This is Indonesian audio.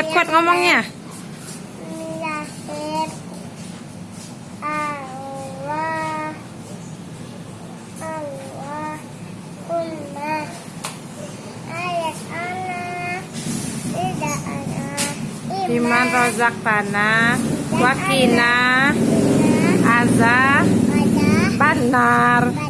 Kuat-kuat ngomongnya. Iman rozak tanah. Wakina. azah Banar.